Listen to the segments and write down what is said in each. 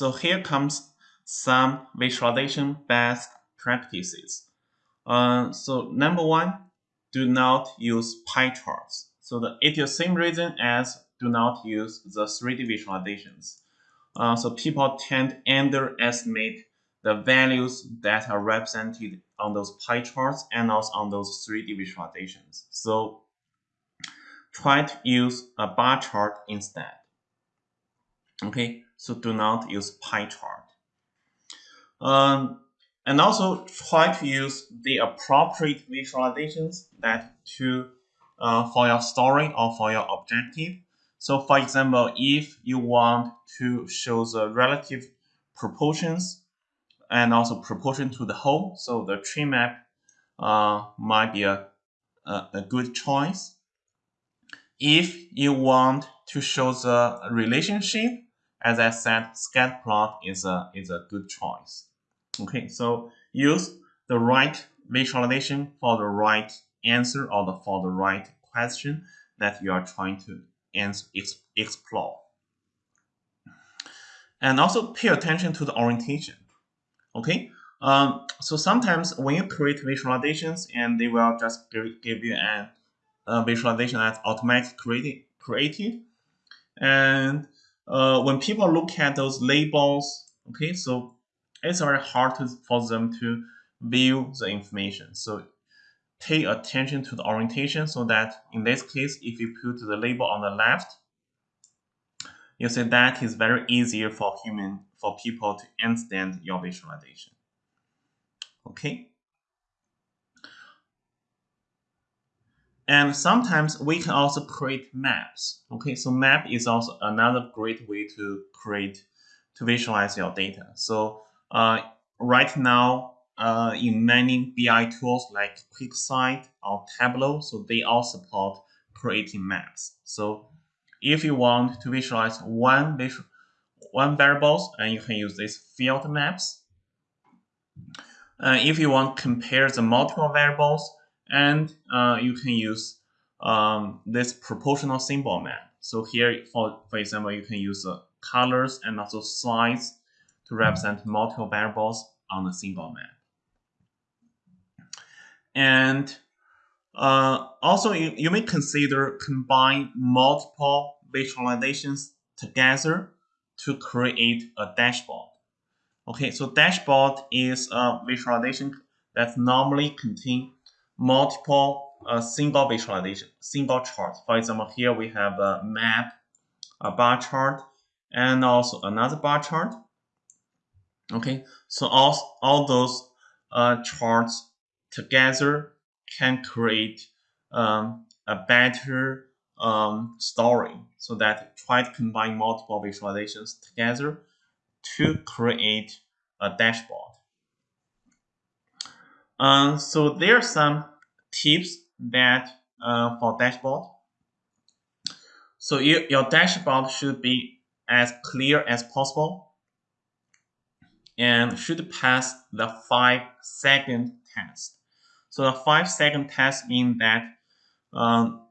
so here comes some visualization best practices. Uh, so number one, do not use pie charts. So the, it is the same reason as do not use the 3D visualizations. Uh, so people tend to underestimate the values that are represented on those pie charts and also on those 3D visualizations. So try to use a bar chart instead. Okay, so do not use pie chart. Um, and also try to use the appropriate visualizations that to uh, for your story or for your objective. So for example, if you want to show the relative proportions and also proportion to the whole, so the tree map uh, might be a, a, a good choice. If you want to show the relationship, as I said, scatter plot is a, is a good choice. Okay, so use the right visualization for the right answer or the, for the right question that you are trying to answer, explore. And also pay attention to the orientation. Okay, um, so sometimes when you create visualizations and they will just give, give you an uh, visualization that's automatically created, created. And uh, when people look at those labels, okay, so it's very hard to, for them to view the information. So pay attention to the orientation so that in this case, if you put the label on the left, you see that is very easier for human for people to understand your visualization. Okay. And sometimes we can also create maps. Okay, so map is also another great way to create to visualize your data. So uh, right now, uh, in many BI tools like QuickSight or Tableau, so they all support creating maps. So if you want to visualize one one variables, and you can use these field maps. Uh, if you want to compare the multiple variables, and uh, you can use um, this proportional symbol map. So here, for, for example, you can use the colors and also size to represent multiple variables on the symbol map. And uh, also, you, you may consider combine multiple visualizations together to create a dashboard. Okay, so dashboard is a visualization that normally contain multiple uh, single visualization, single chart. For example, here we have a map, a bar chart, and also another bar chart. Okay, so all, all those uh, charts together can create um, a better um, story so that try to combine multiple visualizations together to create a dashboard. Um, so there are some tips that uh, for dashboard. So you, your dashboard should be as clear as possible and should pass the five second test. So the five second test means that um,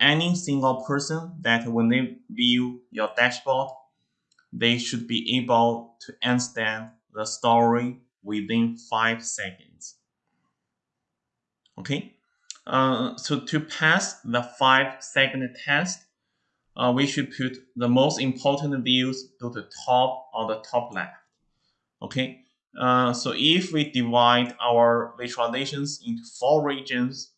any single person that when they view your dashboard, they should be able to understand the story within five seconds. Okay, uh, so to pass the five second test, uh, we should put the most important views to the top or the top left. Okay, uh, so if we divide our visualizations into four regions,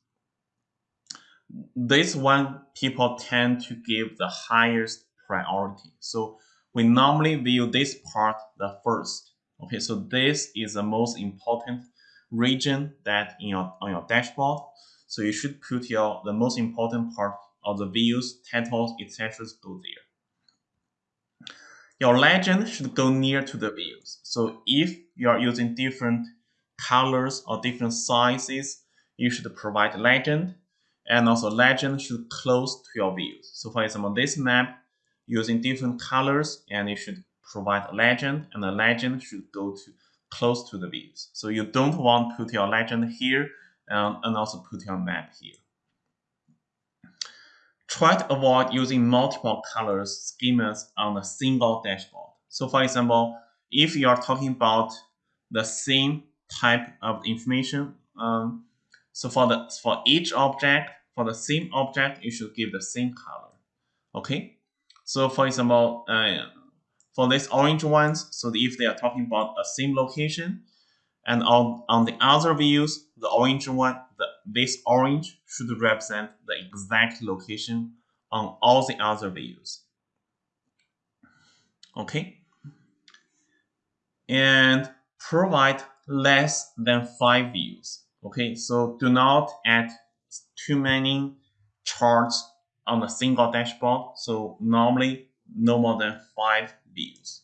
this one people tend to give the highest priority. So we normally view this part the first. Okay, so this is the most important region that in your on your dashboard. So you should put your the most important part of the views, titles, etc. go there. Your legend should go near to the views. So if you are using different colors or different sizes, you should provide legend and also legend should close to your views. So for example, this map using different colors and you should provide a legend and the legend should go to close to the views. So you don't want to put your legend here um, and also put your map here. Try to avoid using multiple colors schemas on a single dashboard. So for example, if you are talking about the same type of information, um, so for the for each object, for the same object, you should give the same color. Okay. So for example, uh, for these orange ones, so if they are talking about a same location, and on, on the other views, the orange one, the, this orange should represent the exact location on all the other views. Okay. And provide less than five views. Okay, so do not add too many charts on a single dashboard. So normally no more than five views.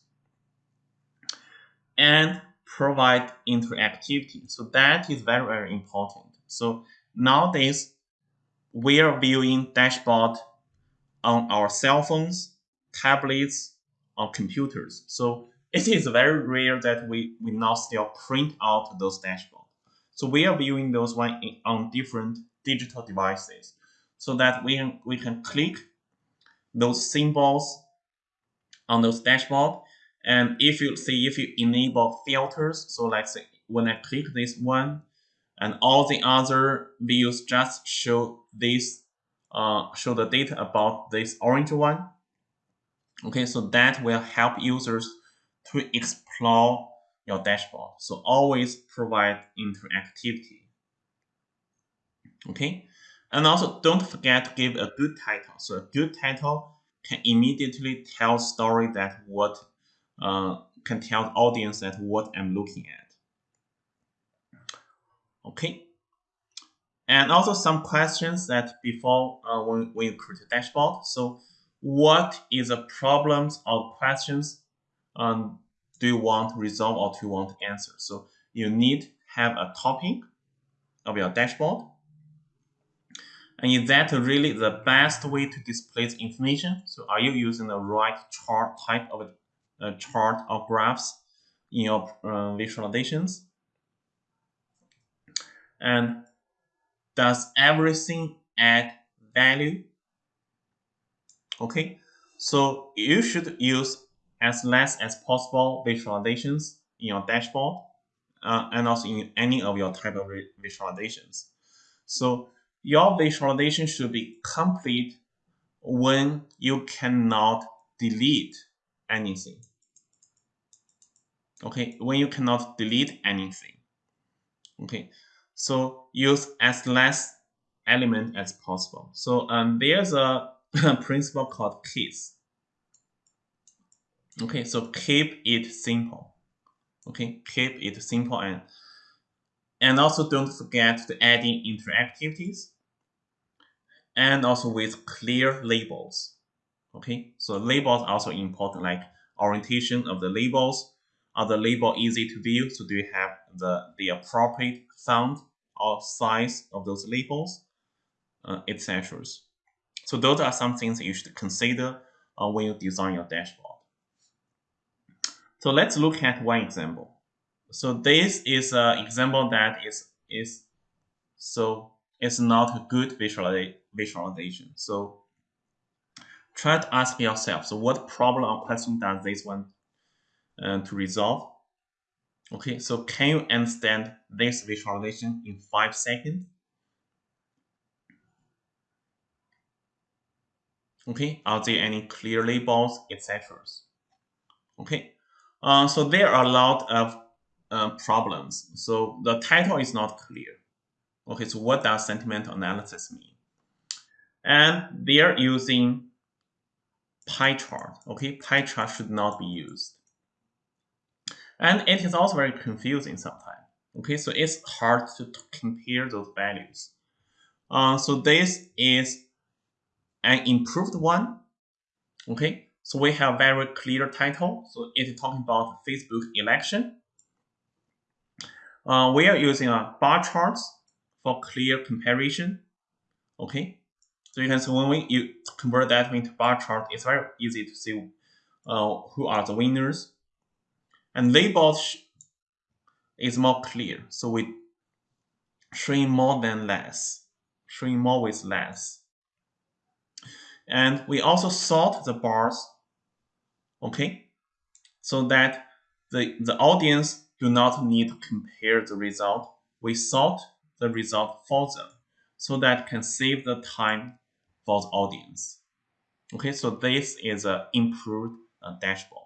And provide interactivity. So that is very, very important. So nowadays, we are viewing dashboard on our cell phones, tablets, or computers. So it is very rare that we, we not still print out those dashboards. So we are viewing those one on different digital devices so that we we can click those symbols on those dashboard and if you see, if you enable filters, so let's say when I click this one, and all the other views just show this, uh, show the data about this orange one. Okay, so that will help users to explore your dashboard. So always provide interactivity. Okay, and also don't forget to give a good title. So a good title can immediately tell story that what uh, can tell audience that what I'm looking at. Okay. And also some questions that before uh, when, when you create a dashboard. So what is the problems or questions um, do you want to resolve or do you want to answer? So you need have a topic of your dashboard. And is that really the best way to display the information? So are you using the right chart type of a chart or graphs in your uh, visualizations. And does everything add value? Okay, so you should use as less as possible visualizations in your dashboard uh, and also in any of your type of visualizations. So your visualization should be complete when you cannot delete anything. Okay, when you cannot delete anything. Okay, so use as less element as possible. So um, there's a principle called KISS. Okay, so keep it simple. Okay, keep it simple and and also don't forget to add in interactivities and also with clear labels. Okay, so labels also important like orientation of the labels. Are the label easy to view? So do you have the, the appropriate font or size of those labels, uh, etc. So those are some things you should consider uh, when you design your dashboard. So let's look at one example. So this is an example that is is so it's not a good visualization. So try to ask yourself, so what problem or question does this one uh, to resolve? Okay, so can you understand this visualization in five seconds? Okay, are there any clear labels, etc.? Okay, uh, so there are a lot of uh, problems. So the title is not clear. Okay, so what does sentiment analysis mean? And they are using pie chart. Okay, pie chart should not be used. And it is also very confusing sometimes. Okay, so it's hard to, to compare those values. Uh, so this is an improved one. Okay, so we have very clear title. So it is talking about Facebook election. Uh, we are using a bar charts for clear comparison. Okay, so you can see when we you convert that into bar chart, it's very easy to see uh, who are the winners. And labels is more clear. So we showing more than less, showing more with less. And we also sort the bars, okay, so that the, the audience do not need to compare the result. We sort the result for them so that can save the time for the audience. Okay, so this is an improved uh, dashboard.